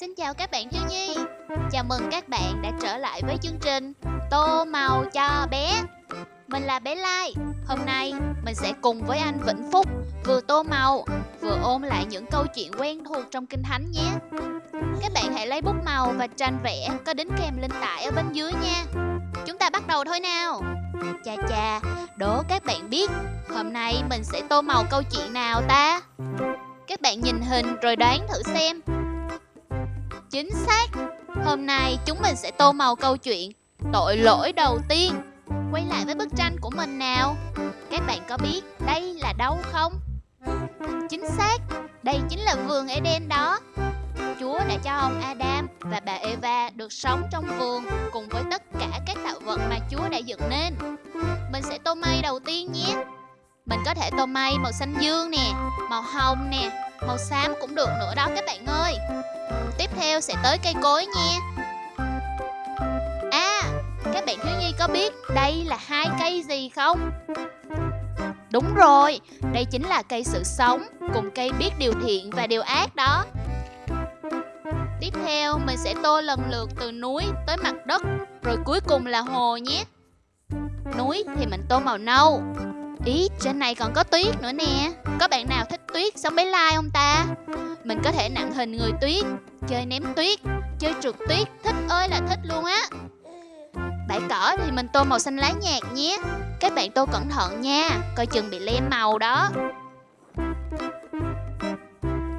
Xin chào các bạn thiếu nhi. Chào mừng các bạn đã trở lại với chương trình Tô màu cho bé. Mình là bé Lai. Hôm nay mình sẽ cùng với anh Vĩnh Phúc Vừa tô màu, Vừa ôn lại những câu chuyện quen thuộc trong Kinh Thánh nhé. Các bạn hãy lấy bút màu và tranh vẽ Có đính kèm linh tải ở bên dưới nha. Chúng ta bắt đầu thôi nào. Chà chà, Đố các bạn biết, Hôm nay mình sẽ tô màu câu chuyện nào ta? Các bạn nhìn hình rồi đoán thử xem. Chính xác. Hôm nay chúng mình sẽ tô màu câu chuyện Tội lỗi đầu tiên. Quay lại với bức tranh của mình nào. Các bạn có biết đây là đâu không? Chính xác. Đây chính là vườn Eden đó. Chúa đã cho ông Adam và bà Eva được sống trong vườn Cùng với tất cả các tạo vật mà Chúa đã dựng nên. Mình sẽ tô mây đầu tiên nhé. Mình có thể tô mây màu xanh dương nè, Màu hồng nè, Màu xám cũng được nữa đó các bạn ơi. Tiếp theo sẽ tới cây cối nha. À Các bạn thiếu nhi có biết Đây là hai cây gì không? Đúng rồi Đây chính là cây sự sống Cùng cây biết điều thiện và điều ác đó. Tiếp theo mình sẽ tô lần lượt từ núi tới mặt đất Rồi cuối cùng là hồ nhé. Núi thì mình tô màu nâu. Ý, trên này còn có tuyết nữa nè. Có bạn nào thích Sao mới like lai không ta? Mình có thể nặng hình người tuyết Chơi ném tuyết Chơi trượt tuyết Thích ơi là thích luôn á Bãi cỏ thì mình tô màu xanh lá nhạt nhé Các bạn tô cẩn thận nha Coi chừng bị lem màu đó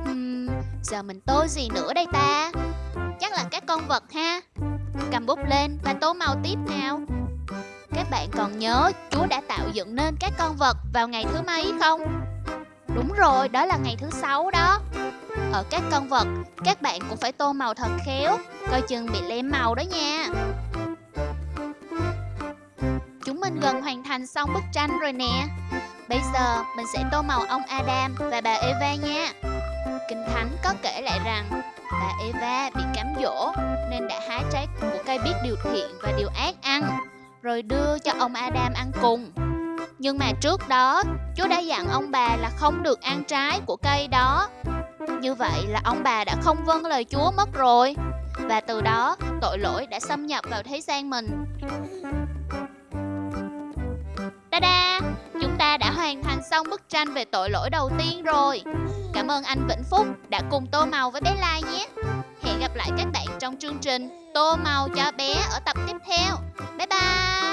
uhm, Giờ mình tô gì nữa đây ta? Chắc là các con vật ha Cầm bút lên và tô màu tiếp nào các bạn còn nhớ Chúa đã tạo dựng nên các con vật vào ngày thứ mấy không? Đúng rồi, đó là ngày thứ sáu đó. Ở các con vật, các bạn cũng phải tô màu thật khéo Coi chừng bị lem màu đó nha. Chúng mình gần hoàn thành xong bức tranh rồi nè. Bây giờ mình sẽ tô màu ông Adam và bà Eva nha. Kinh Thánh có kể lại rằng bà Eva bị cám dỗ nên đã hái trái của cây biết điều thiện và điều ác ăn rồi đưa cho ông Adam ăn cùng. Nhưng mà trước đó, Chúa đã dặn ông bà là không được ăn trái của cây đó. Như vậy là ông bà đã không vâng lời Chúa mất rồi. Và từ đó, tội lỗi đã xâm nhập vào thế gian mình. Ta-da! Chúng ta đã hoàn thành xong bức tranh về tội lỗi đầu tiên rồi. Cảm ơn anh Vĩnh Phúc đã cùng tô màu với bé Lai nhé. Hẹn gặp lại các bạn trong chương trình Tô màu cho bé ở tập tiếp theo. Bye bye!